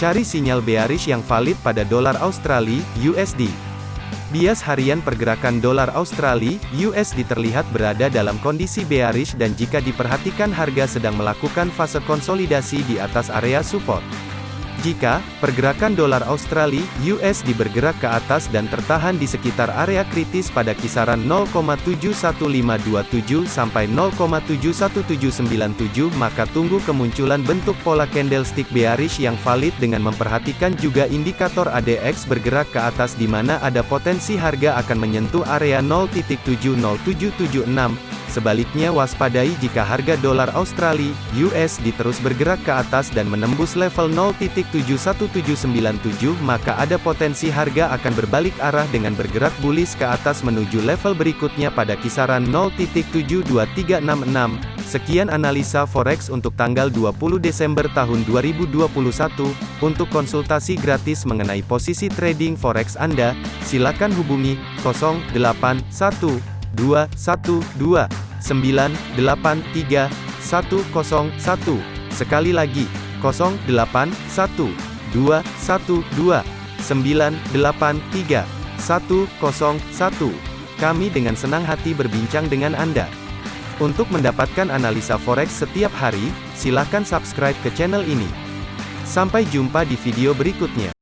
Cari sinyal bearish yang valid pada dolar Australia, USD. Bias harian pergerakan dolar Australia, USD terlihat berada dalam kondisi bearish dan jika diperhatikan harga sedang melakukan fase konsolidasi di atas area support. Jika pergerakan dolar Australia (USD) bergerak ke atas dan tertahan di sekitar area kritis pada kisaran 0,71527 sampai 0,71797, maka tunggu kemunculan bentuk pola candlestick bearish yang valid dengan memperhatikan juga indikator ADX bergerak ke atas di mana ada potensi harga akan menyentuh area 0.70776. Sebaliknya waspadai jika harga dolar Australia (USD) terus bergerak ke atas dan menembus level 0.71797 maka ada potensi harga akan berbalik arah dengan bergerak bullish ke atas menuju level berikutnya pada kisaran 0.72366. Sekian analisa forex untuk tanggal 20 Desember tahun 2021. Untuk konsultasi gratis mengenai posisi trading forex Anda, silakan hubungi 081212 983 101. Sekali lagi, 0812 112 983 101. Kami dengan senang hati berbincang dengan Anda. Untuk mendapatkan analisa forex setiap hari, silakan subscribe ke channel ini. Sampai jumpa di video berikutnya.